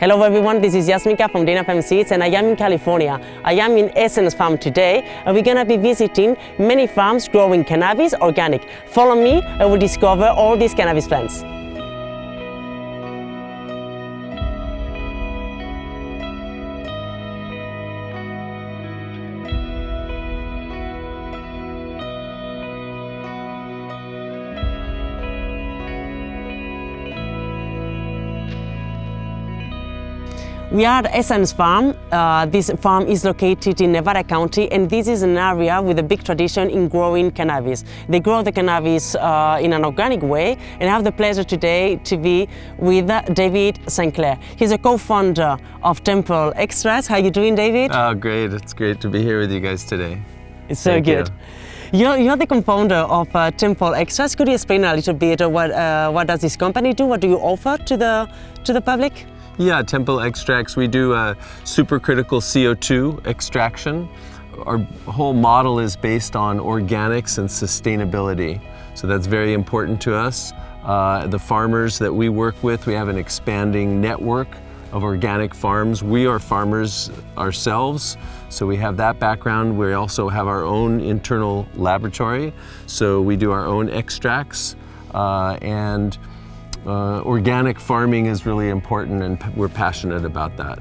Hello everyone, this is Yasminka from Dinafem Seeds and I am in California. I am in Essence Farm today and we're gonna be visiting many farms growing cannabis organic. Follow me and we'll discover all these cannabis plants. We are at Essence Farm. Uh, this farm is located in Nevada County and this is an area with a big tradition in growing cannabis. They grow the cannabis uh, in an organic way and I have the pleasure today to be with David St. Clair. He's a co-founder of Temple Extracts. How are you doing, David? Oh, great. It's great to be here with you guys today. It's so Thank good. You. You're, you're the co-founder of uh, Temple Extracts. Could you explain a little bit what, uh, what does this company do? What do you offer to the, to the public? Yeah, Temple Extracts, we do a supercritical CO2 extraction. Our whole model is based on organics and sustainability. So that's very important to us. Uh, the farmers that we work with, we have an expanding network of organic farms. We are farmers ourselves, so we have that background. We also have our own internal laboratory, so we do our own extracts uh, and uh, organic farming is really important and we're passionate about that.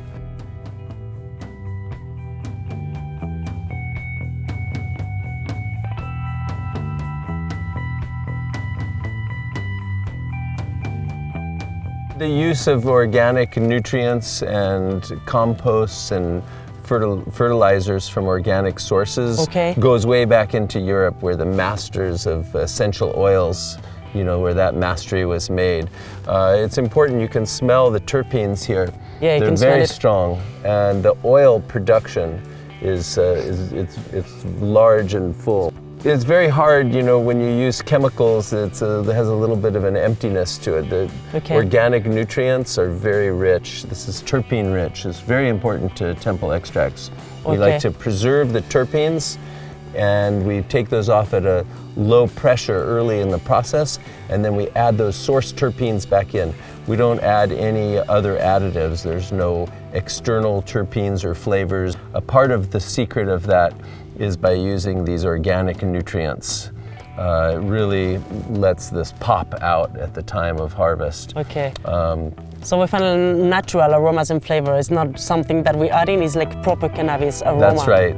The use of organic nutrients and composts and fertil fertilizers from organic sources okay. goes way back into Europe where the masters of essential oils you know, where that mastery was made. Uh, it's important, you can smell the terpenes here. Yeah, you They're can very smell it. strong, and the oil production is, uh, is it's, it's large and full. It's very hard, you know, when you use chemicals, it's a, it has a little bit of an emptiness to it. The Okay. organic nutrients are very rich. This is terpene rich. It's very important to temple extracts. We like to preserve the terpenes and we take those off at a low pressure early in the process and then we add those source terpenes back in. We don't add any other additives. There's no external terpenes or flavors. A part of the secret of that is by using these organic nutrients. Uh, it really lets this pop out at the time of harvest. Okay. Um, So we find natural aromas and flavor. It's not something that we add in, it's like proper cannabis aroma. that's right.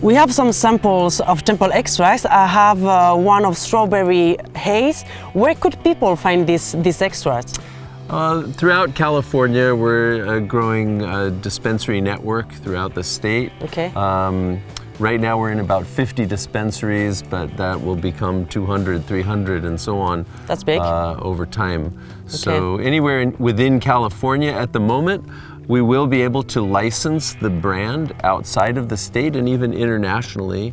We have some samples of temple extracts. I have uh, one of strawberry haze. Where could people find this, this extract? Uh, throughout California, we're uh, growing a dispensary network throughout the state. Okay. Um, right now we're in about 50 dispensaries, but that will become 200, 300, and so on. That's big. Uh, over time. Okay. So anywhere in, within California at the moment, we will be able to license the brand outside of the state and even internationally.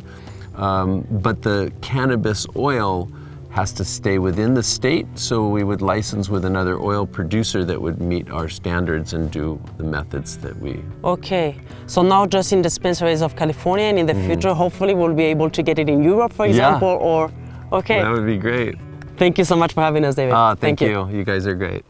Um, but the cannabis oil has to stay within the state, so we would license with another oil producer that would meet our standards and do the methods that we Okay, so now just in dispensaries of California and in the future, hopefully we'll be able to get it in Europe, for Mm. Yeah. example, or... Okay, That would be great. thank you so much for having us, David. Ah, thank, you. You guys are great.